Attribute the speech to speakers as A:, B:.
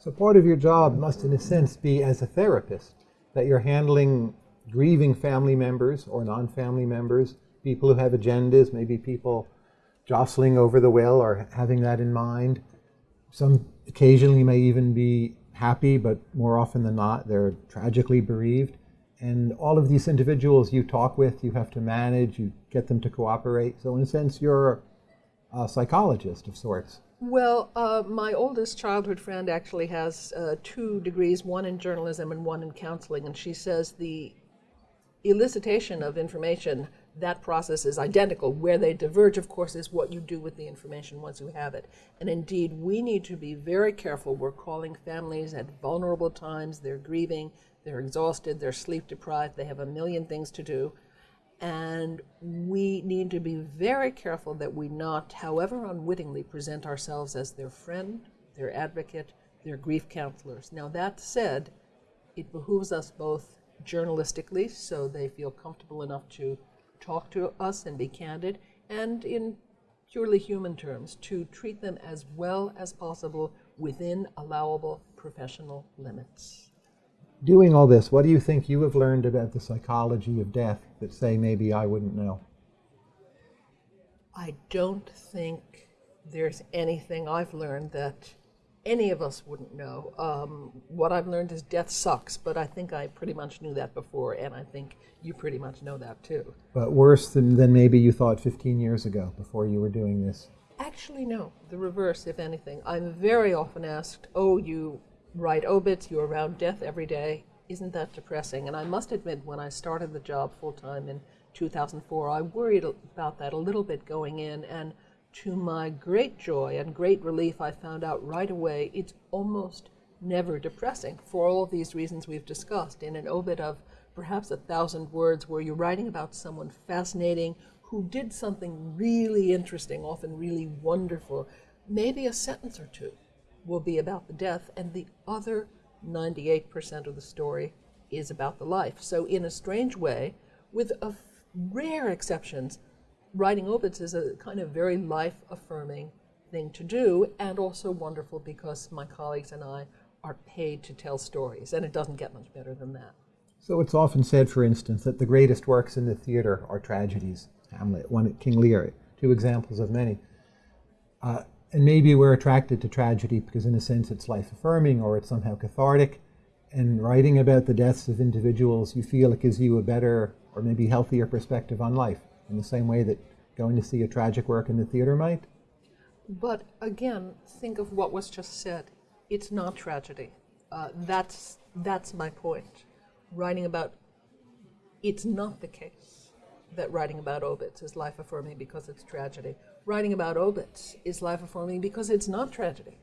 A: So part of your job must, in a sense, be as a therapist, that you're handling grieving family members or non-family members, people who have agendas, maybe people jostling over the will or having that in mind. Some occasionally may even be happy, but more often than not, they're tragically bereaved. And all of these individuals you talk with, you have to manage, you get them to cooperate. So in a sense, you're a psychologist of sorts.
B: Well, uh, my oldest childhood friend actually has uh, two degrees, one in journalism and one in counseling, and she says the elicitation of information, that process is identical. Where they diverge, of course, is what you do with the information once you have it. And indeed, we need to be very careful. We're calling families at vulnerable times. They're grieving, they're exhausted, they're sleep deprived, they have a million things to do. And we need to be very careful that we not, however unwittingly, present ourselves as their friend, their advocate, their grief counselors. Now, that said, it behooves us both journalistically, so they feel comfortable enough to talk to us and be candid, and in purely human terms, to treat them as well as possible within allowable professional limits.
A: Doing all this, what do you think you have learned about the psychology of death that, say, maybe I wouldn't know?
B: I don't think there's anything I've learned that any of us wouldn't know. Um, what I've learned is death sucks, but I think I pretty much knew that before, and I think you pretty much know that too.
A: But worse than, than maybe you thought 15 years ago before you were doing this?
B: Actually, no. The reverse, if anything. I'm very often asked, oh, you write obits, you're around death every day. Isn't that depressing? And I must admit, when I started the job full time in 2004, I worried about that a little bit going in, and to my great joy and great relief, I found out right away it's almost never depressing for all of these reasons we've discussed. In an obit of perhaps a thousand words, where you're writing about someone fascinating who did something really interesting, often really wonderful, maybe a sentence or two will be about the death, and the other 98% of the story is about the life. So, in a strange way, with a rare exceptions, writing obits is a kind of very life affirming thing to do, and also wonderful because my colleagues and I are paid to tell stories, and it doesn't get much better than that.
A: So it's often said, for instance, that the greatest works in the theater are tragedies. Hamlet, one King Lear, two examples of many. Uh, and maybe we're attracted to tragedy because, in a sense, it's life affirming or it's somehow cathartic. And writing about the deaths of individuals, you feel it gives you a better or maybe healthier perspective on life in the same way that going to see a tragic work in the theater might?
B: But again, think of what was just said. It's not tragedy. Uh, that's, that's my point. Writing about, it's not the case that writing about obits is life affirming because it's tragedy. Writing about obits is life affirming because it's not tragedy.